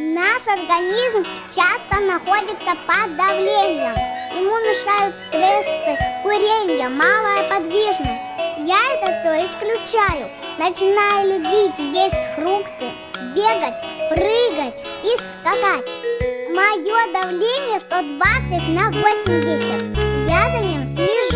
Наш организм часто находится под давлением. Ему мешают стрессы, курение, малая подвижность. Я это все исключаю. Начинаю любить есть фрукты, бегать, прыгать и скакать. Мое давление 120 на 80. Я за ним слежу.